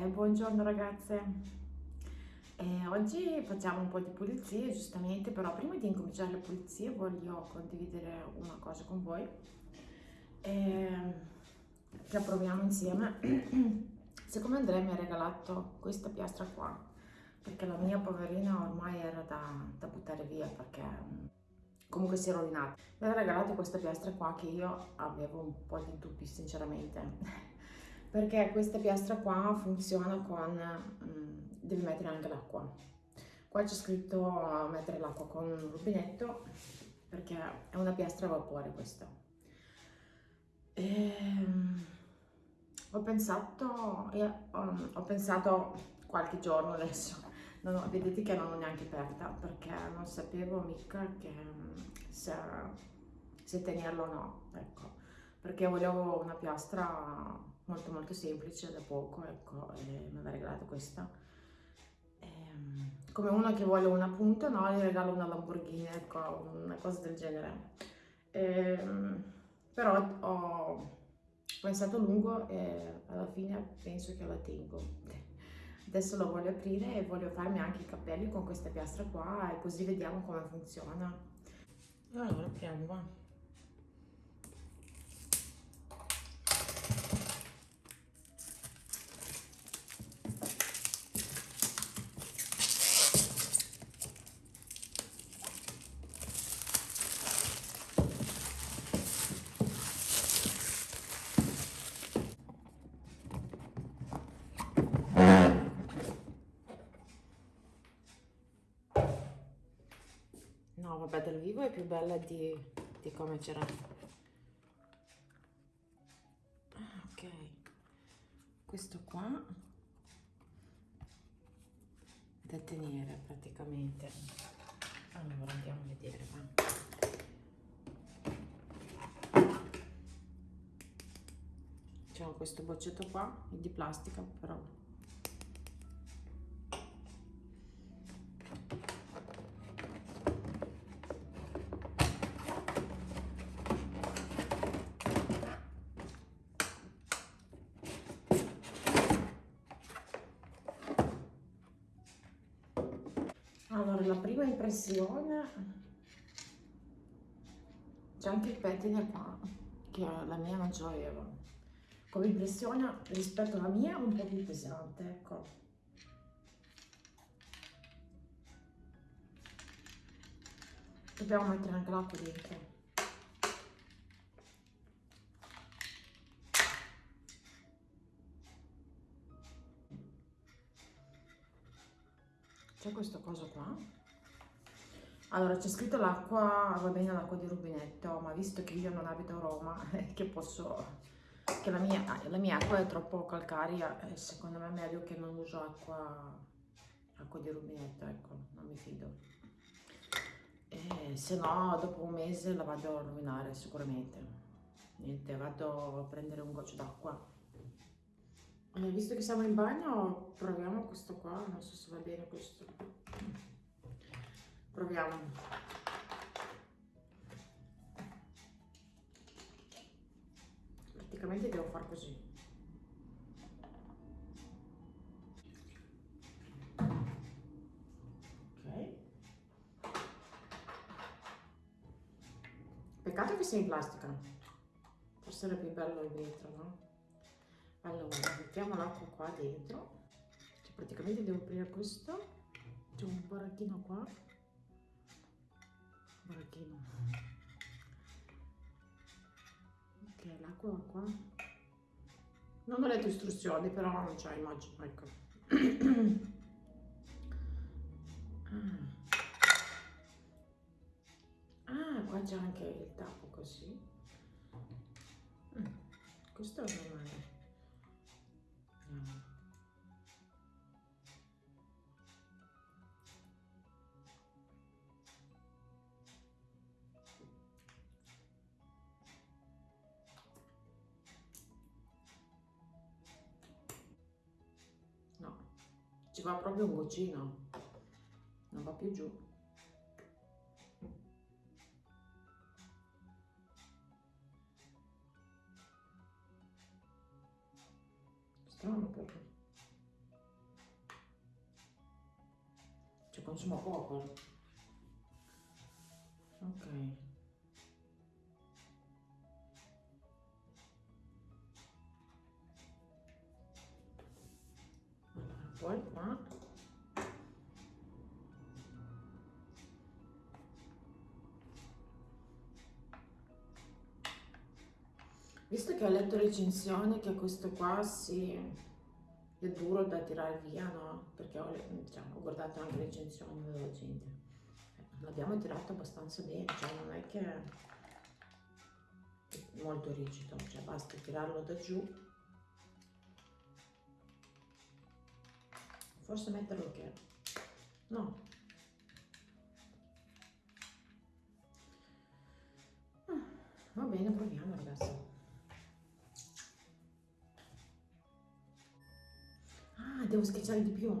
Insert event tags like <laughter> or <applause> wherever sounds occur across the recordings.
Eh, buongiorno ragazze, eh, oggi facciamo un po' di pulizie giustamente, però prima di incominciare le pulizie voglio condividere una cosa con voi eh, che approviamo insieme. <clears throat> Siccome Andrea mi ha regalato questa piastra qua, perché la mia poverina ormai era da, da buttare via perché comunque si è rovinata, mi ha regalato questa piastra qua che io avevo un po' di dubbi sinceramente perché questa piastra qua funziona con, mm, devi mettere anche l'acqua. Qua c'è scritto mettere l'acqua con un rubinetto perché è una piastra a vapore questa. E, ehm, ho pensato, eh, ho pensato qualche giorno adesso, ho, vedete che non l'ho neanche aperta perché non sapevo mica che, mm, se, se tenerlo o no, ecco, perché volevo una piastra molto molto semplice da poco ecco e mi aveva regalato questa. Ehm, come uno che vuole una punta no gli regalo una Lamborghini ecco una cosa del genere. Ehm, però ho pensato a lungo e alla fine penso che la tengo. Adesso lo voglio aprire e voglio farmi anche i capelli con questa piastra qua e così vediamo come funziona. Allora apriamo va No, vabbè, dal vivo è più bella di, di come c'era. Ah, ok. Questo qua da tenere praticamente. Allora andiamo a vedere, va. C'è questo boccetto qua, di plastica però impressione, c'è anche il pettine qua, che la mia non ce. Come impressione rispetto alla mia un po' più pesante, ecco. Dobbiamo mettere anche l'acqua dentro. c'è questa cosa qua allora c'è scritto l'acqua va bene l'acqua di rubinetto ma visto che io non abito a Roma <laughs> che posso che la mia, la mia acqua è troppo calcaria secondo me è meglio che non uso acqua acqua di rubinetto ecco non mi fido. E se no dopo un mese la vado a rovinare sicuramente. Niente vado a prendere un goccio d'acqua. Eh, visto che siamo in bagno, proviamo questo qua, non so se va bene questo. Proviamo. Praticamente devo fare così. Ok. Peccato che sia in plastica. Forse era più bello vetro, no? allora mettiamo l'acqua qua dentro cioè, praticamente devo aprire questo c'è un baracchino qua baracchino ok l'acqua qua. Non ho letto istruzioni però non c'è immagino ecco. Ah. ah qua c'è anche il tappo così. Mm. questo è normale ci va proprio un goccino. Non va più giù. Strano proprio. Ci consuma poco. Ok. Visto che ho letto recensione che questo qua si è duro da tirare via, no? Perché ho, cioè, ho guardato anche recensioni della gente. Eh, l'abbiamo tirato abbastanza bene, cioè non è che è molto rigido, cioè basta tirarlo da giù. Forse metterlo che... No. Ah, va bene, proviamo ragazzi. Devo schiacciare di più.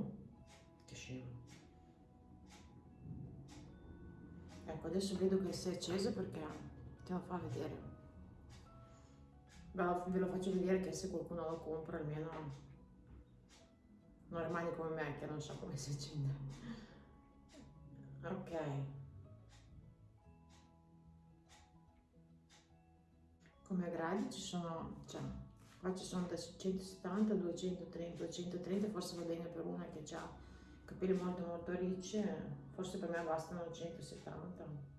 Che scemo. Ecco, adesso vedo che si è acceso perché te lo fa vedere. Ve lo faccio vedere che se qualcuno lo compra almeno non rimane come me che non so come si accende. Ok. Come gradi ci sono, cioè, qua ci sono da 170 230 230 forse va bene per una che ha capelli molto molto ricci forse per me bastano 170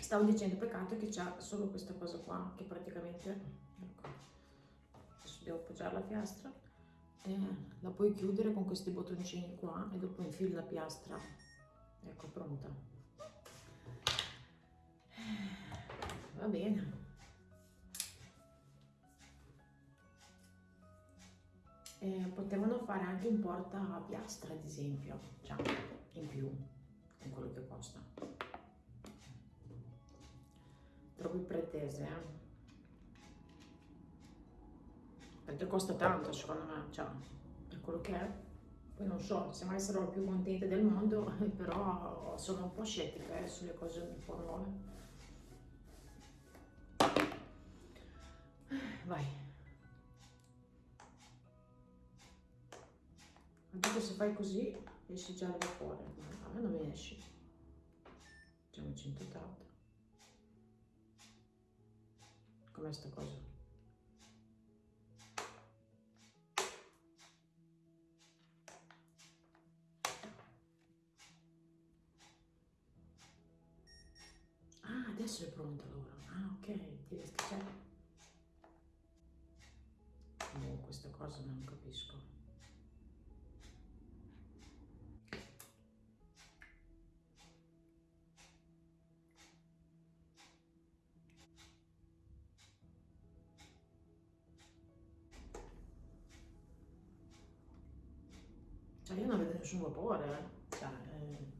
stavo dicendo peccato che c'ha solo questa cosa qua che praticamente ecco adesso devo appoggiare la piastra e la puoi chiudere con questi bottoncini qua e dopo infili la piastra ecco pronta va bene. Eh, potevano fare anche un porta piastra ad esempio. Cioè in più con quello che costa. Troppo pretese eh? perché costa tanto secondo me cioè per quello che è. Poi non so se mai sarò più contenta del mondo <laughs> però sono un po' scettica eh, sulle cose un po' nuove vai. Anche se fai così esci già vapore ma a me non mi esci. Facciamo 180 com'è sta cosa? Ah, adesso è pronta cosa non capisco. Cioè io non vedo nessun vapore, eh. Cioè, eh...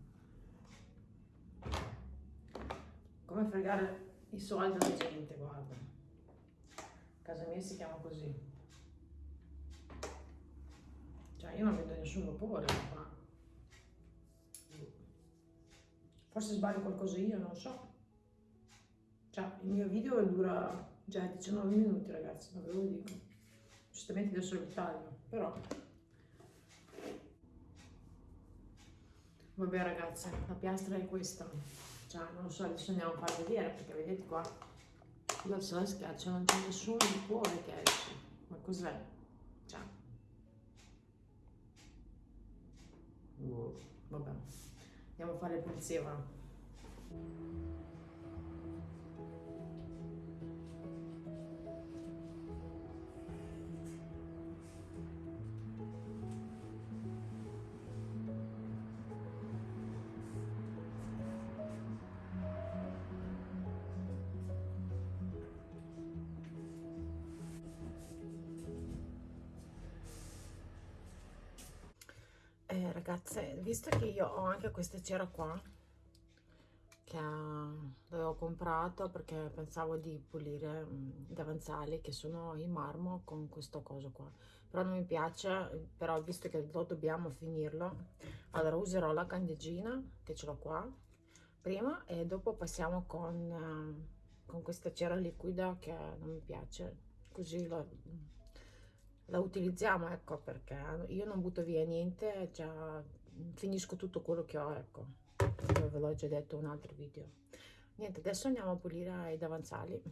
come fregare i soldi alla gente, guarda. Casa mia si chiama così. Cioè io non vedo nessun vapore qua. Forse sbaglio qualcosa io, non so. Cioè il mio video dura già 19 minuti ragazzi, non ve lo dico. Giustamente adesso lo taglio, però... Vabbè ragazzi, la piastra è questa. Cioè non so, adesso andiamo a far vedere perché vedete qua. Io la schiaccio non c'è nessun vapore che esce. Ma cos'è? Cioè, vabbè. Andiamo a fare il pulseva ragazze, visto che io ho anche questa cera qua, che l'avevo comprato perché pensavo di pulire mm, i davanzali che sono in marmo con questo coso qua, però non mi piace, però visto che lo dobbiamo finirlo, allora userò la candeggina che ce l'ho qua prima e dopo passiamo con, uh, con questa cera liquida che non mi piace, così lo, la utilizziamo, ecco, perché io non butto via niente, già finisco tutto quello che ho, ecco, ve l'ho già detto in un altro video. Niente, adesso andiamo a pulire i davanzali.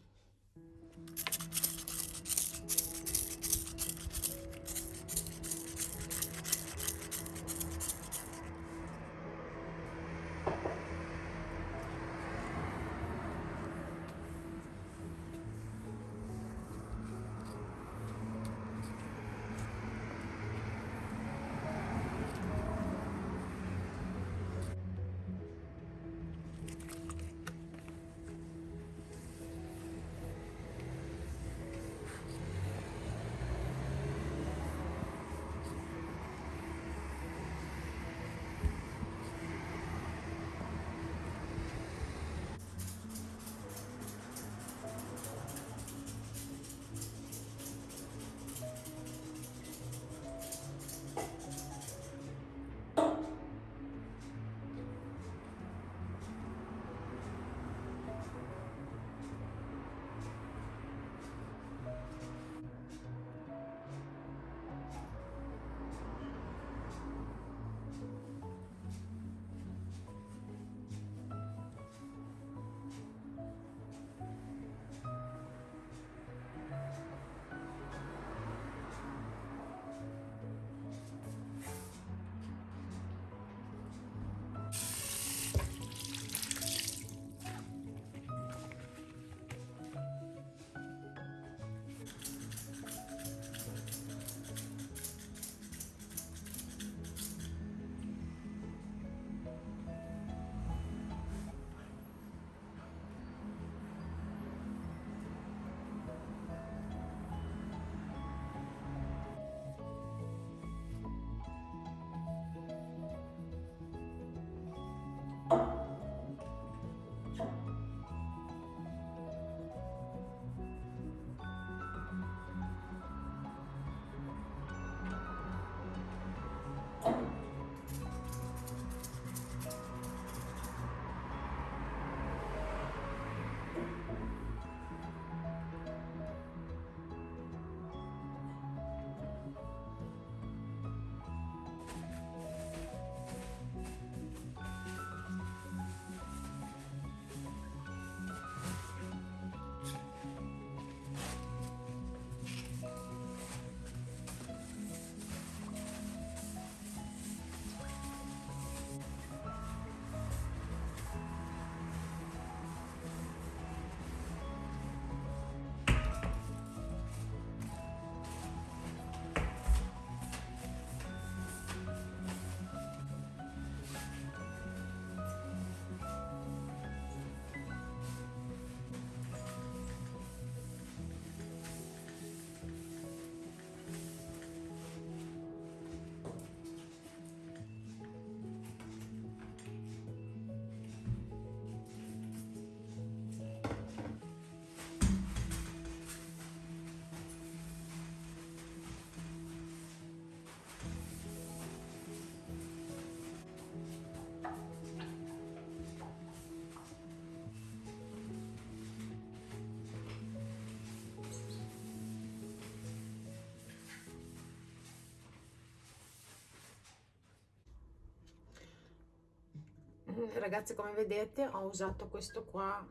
Ragazzi come vedete ho usato questo qua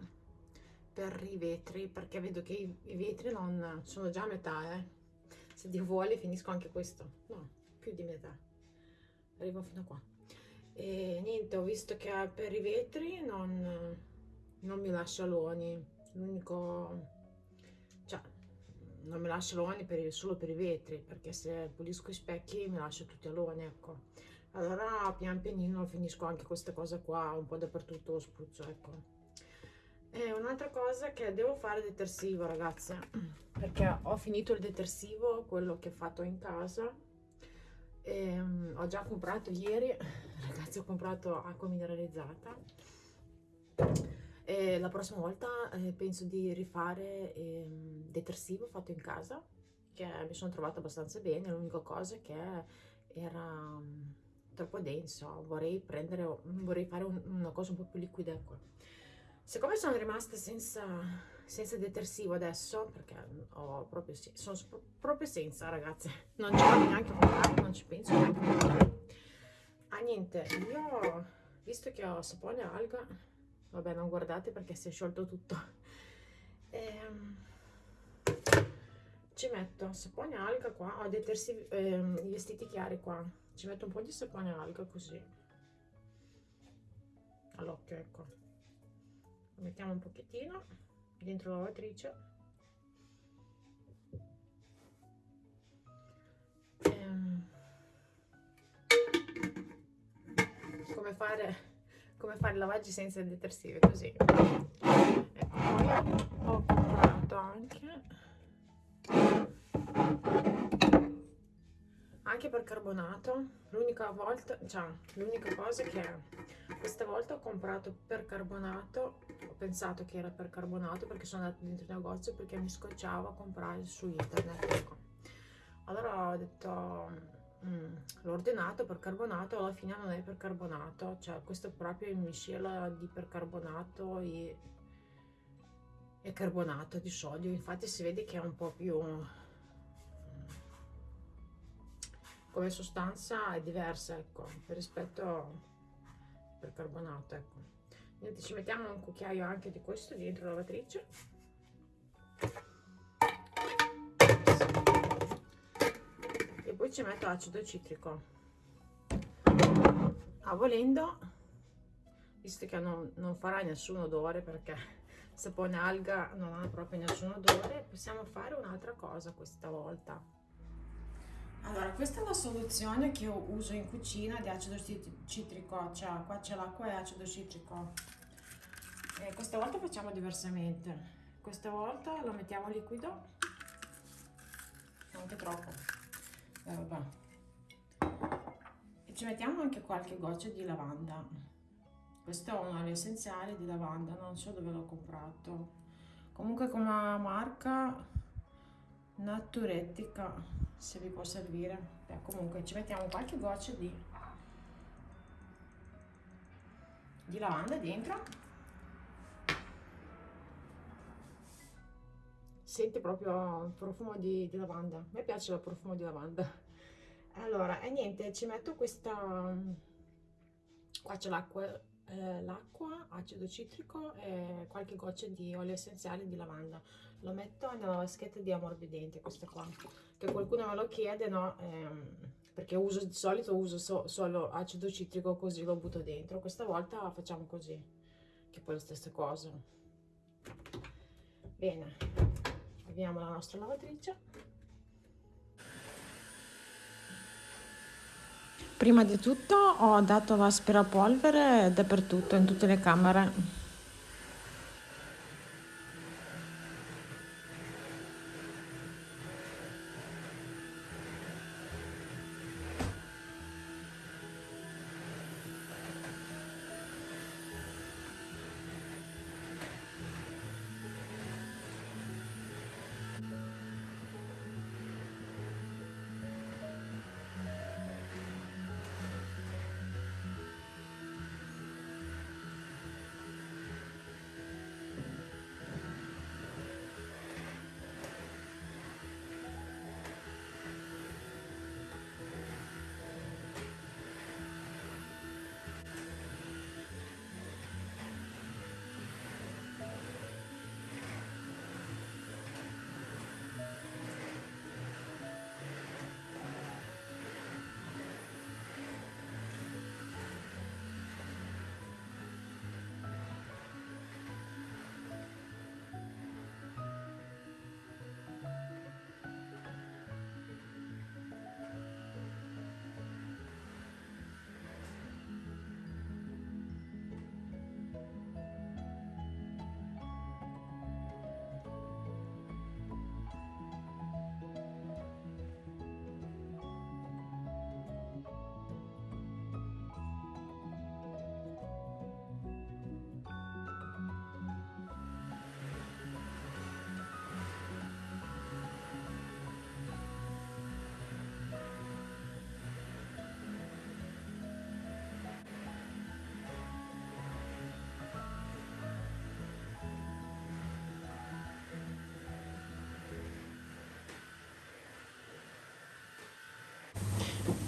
per i vetri perché vedo che i, i vetri non sono già a metà eh. se Dio vuole finisco anche questo. No più di metà. Arrivo fino a qua. E niente ho visto che per i vetri non, non mi lascia aloni l'unico cioè non mi lascia aloni per, solo per i vetri perché se pulisco i specchi mi lascia tutti aloni ecco allora pian pianino finisco anche questa cosa qua un po' dappertutto lo spruzzo ecco. E un'altra cosa che devo fare detersivo ragazze perché ho finito il detersivo quello che ho fatto in casa e, um, ho già comprato ieri <laughs> ragazzi ho comprato acqua mineralizzata e la prossima volta eh, penso di rifare eh, detersivo fatto in casa che mi sono trovata abbastanza bene l'unica cosa che era troppo denso, vorrei prendere, vorrei fare un, una cosa un po' più liquida ecco. Siccome sono rimasta senza, senza detersivo adesso perché ho proprio sono proprio senza ragazze <laughs> non ci vado neanche comprare non ci penso neanche a comprare ah niente io visto che ho sapone alga vabbè non guardate perché si è sciolto tutto. <laughs> Ehm, ci metto sapone alga qua ho detersivi ehm, vestiti chiari qua ci metto un po' di sapone alga così. All'occhio ecco. Lo mettiamo un pochettino dentro la lavatrice. Ehm, come fare come fare lavaggi senza detersivi così. Ecco poi ho comprato anche anche per carbonato l'unica volta cioè l'unica cosa che questa volta ho comprato per carbonato ho pensato che era per carbonato perché sono andata dentro il negozio perché mi scocciava a comprare su internet ecco. allora ho detto mm, l'ho ordinato per carbonato alla fine non è per carbonato cioè questo è proprio il miscela di percarbonato e, e carbonato di sodio infatti si vede che è un po' più come sostanza è diversa ecco rispetto al percarbonato ecco. Niente, ci mettiamo un cucchiaio anche di questo dentro la lavatrice. E poi ci metto acido citrico. A volendo visto che non, non farà nessun odore perché sapone alga non ha proprio nessun odore possiamo fare un'altra cosa questa volta allora, questa è la soluzione che io uso in cucina di acido citrico, cioè qua c'è l'acqua e acido citrico. E questa volta facciamo diversamente. Questa volta lo mettiamo liquido, anche troppo, eh, vabbè. E ci mettiamo anche qualche goccia di lavanda. Questo è un olio essenziale di lavanda, non so dove l'ho comprato. Comunque come marca Naturettica se vi può servire. Beh, comunque ci mettiamo qualche goccia di di lavanda dentro. Sente proprio il profumo di, di lavanda. A me piace il profumo di lavanda. Allora e niente ci metto questa qua c'è l'acqua eh, l'acqua, acido citrico e qualche goccia di olio essenziale di lavanda. Lo metto nella vaschetta di ammorbidente, questa qua, che qualcuno me lo chiede, no? Ehm, perché uso di solito uso so, solo acido citrico così lo butto dentro. Questa volta facciamo così, che poi è la stessa cosa. Bene, avviamo la nostra lavatrice. Prima di tutto ho dato l'aspirapolvere dappertutto, in tutte le camere.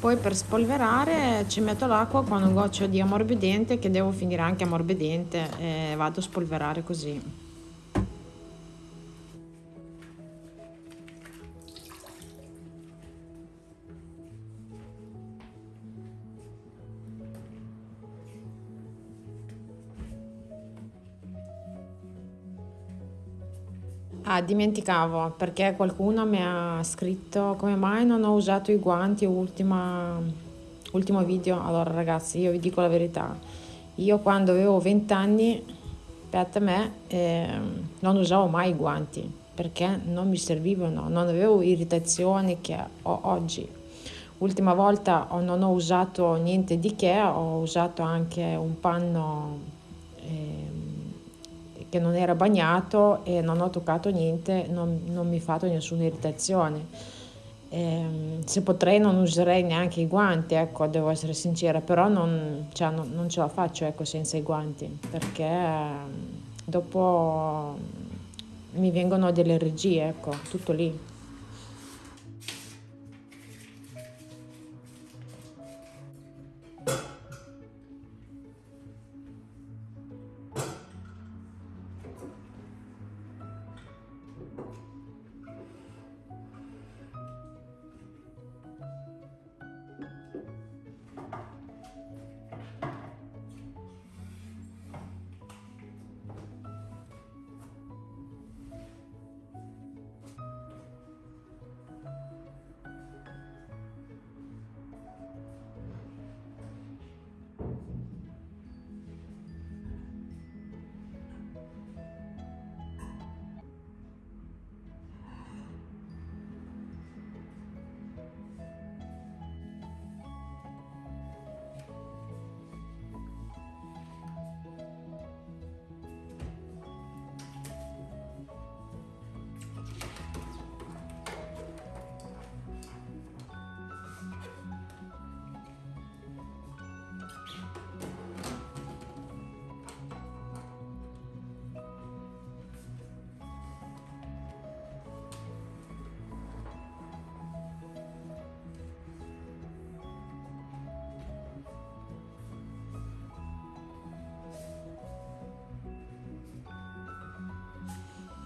Poi per spolverare ci metto l'acqua con un goccio di ammorbidente che devo finire anche ammorbidente e vado a spolverare così Ah, dimenticavo perché qualcuno mi ha scritto come mai non ho usato i guanti ultima, ultimo video. Allora ragazzi, io vi dico la verità. Io quando avevo 20 anni, per me, eh, non usavo mai i guanti perché non mi servivano, non avevo irritazioni che ho oggi. Ultima volta non ho usato niente di che, ho usato anche un panno eh, che non era bagnato e non ho toccato niente, non, non mi ha fatto nessuna irritazione. Eh, se potrei non userei neanche i guanti, ecco, devo essere sincera, però non, cioè, non, non ce la faccio ecco, senza i guanti, perché dopo mi vengono delle regie, ecco, tutto lì.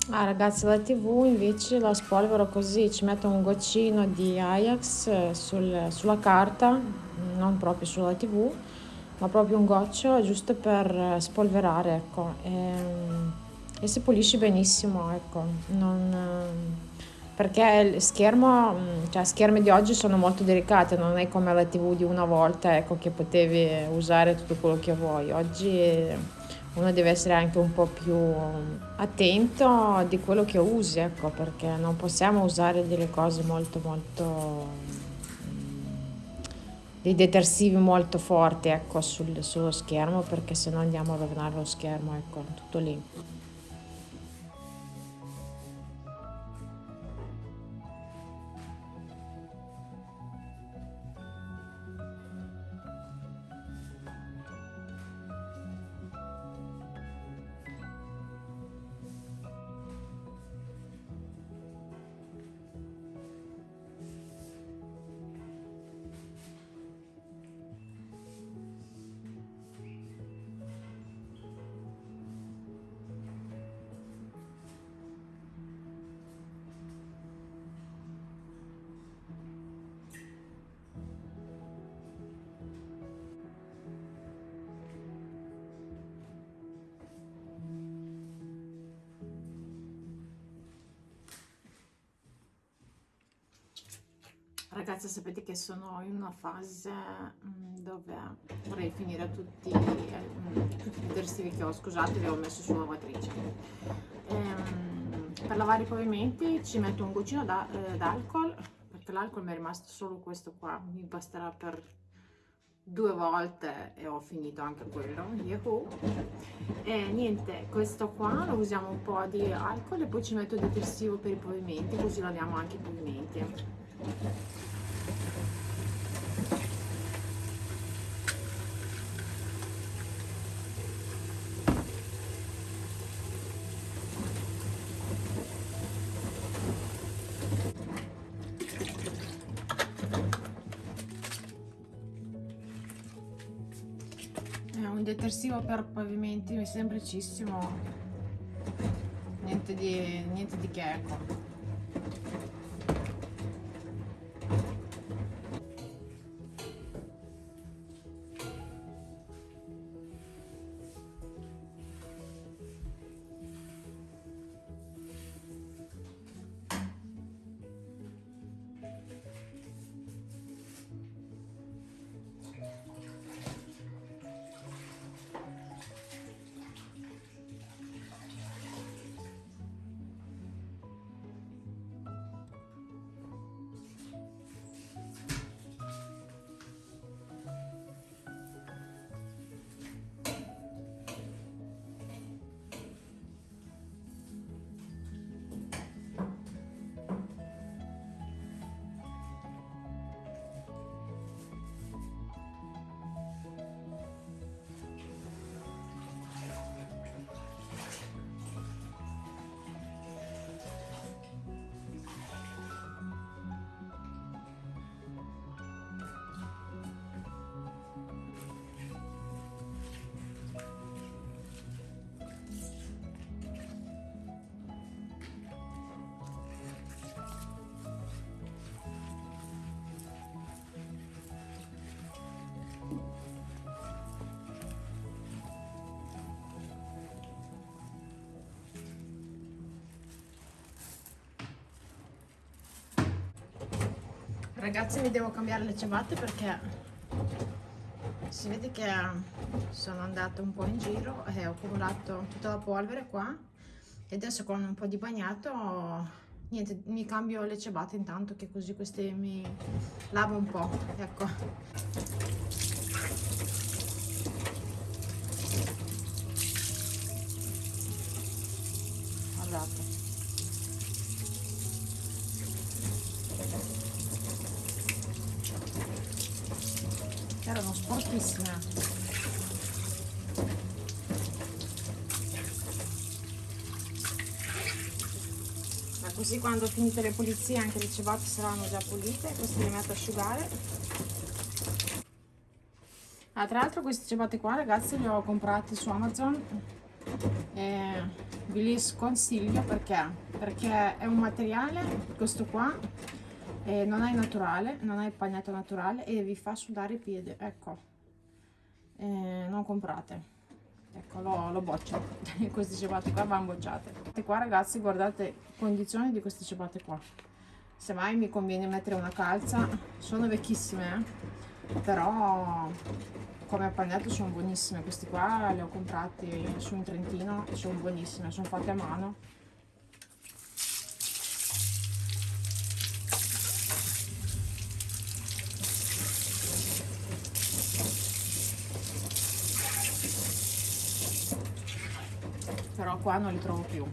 Ah ragazzi la tv invece la spolvero così, ci metto un goccino di Ajax eh, sul, sulla carta, non proprio sulla tv, ma proprio un goccio giusto per eh, spolverare, ecco. E, mm, e si pulisce benissimo, ecco. Non, perché il schermo, mm, cioè schermi di oggi sono molto delicati, non è come la tv di una volta, ecco, che potevi usare tutto quello che vuoi. Oggi uno deve essere anche un po' più attento di quello che usi, ecco, perché non possiamo usare delle cose molto molto dei detersivi molto forti ecco, sul, sullo schermo perché se no andiamo a rovinare lo schermo, ecco, tutto lì. Ragazzi sapete che sono in una fase mm, dove vorrei finire tutti, mm, i detersivi che ho, scusate li ho messo sulla lavatrice. Ehm, per lavare i pavimenti ci metto un goccino eh, d'alcol, perché l'alcol mi è rimasto solo questo qua, mi basterà per due volte e ho finito anche quello, Yahoo! E niente, questo qua lo usiamo un po' di alcol e poi ci metto detersivo per i pavimenti, così laviamo anche i pavimenti. Detersivo per pavimenti semplicissimo. Niente di, niente di che ecco ragazzi mi devo cambiare le ciabatte perché si vede che sono andata un po' in giro e ho accumulato tutta la polvere qua. E adesso con un po' di bagnato niente mi cambio le ciabatte intanto che così queste mi lavo un po' ecco guardate sporchissime ma così quando finite le pulizie anche le ciabatte saranno già pulite queste le metto a asciugare. Ah, tra l'altro queste ciabatte qua ragazzi le ho comprate su amazon. E vi li sconsiglio perché? Perché è un materiale questo qua eh, non è naturale non è pagnato naturale e vi fa sudare i piedi ecco eh, non comprate. Ecco lo, lo boccio <laughs> queste ciabatte qua vanno bocciate. E qua ragazzi guardate condizioni di queste ciabatte qua. Se mai mi conviene mettere una calza sono vecchissime eh? però come appagnato sono buonissime. Questi qua le ho comprati su in Trentino sono buonissime sono fatte a mano però qua non li trovo più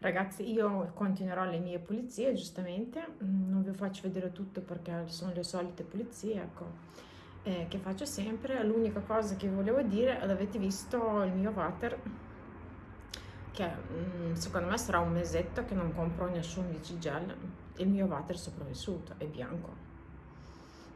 ragazzi io continuerò le mie pulizie giustamente. Mm, non vi faccio vedere tutto perché sono le solite pulizie ecco. Eh, che faccio sempre. L'unica cosa che volevo dire avete visto il mio water? Che mm, secondo me sarà un mesetto che non compro nessun DC gel. Il mio water sopravvissuto è bianco.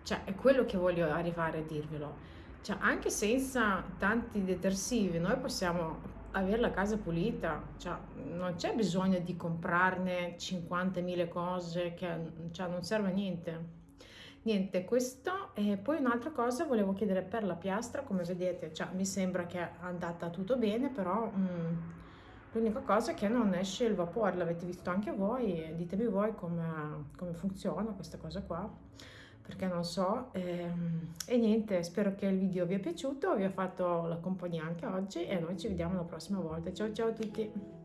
Cioè è quello che voglio arrivare a dirvelo. Cioè anche senza tanti detersivi noi possiamo avere la casa pulita, cioè, non c'è bisogno di comprarne 50.000 cose che cioè, non serve a niente. Niente, questo e poi un'altra cosa volevo chiedere per la piastra, come vedete, cioè, mi sembra che è andata tutto bene, però mm, l'unica cosa è che non esce il vapore, l'avete visto anche voi, ditemi voi come, come funziona questa cosa qua perché non so ehm, e niente spero che il video vi è piaciuto vi ho fatto la compagnia anche oggi e noi ci vediamo la prossima volta. Ciao ciao a tutti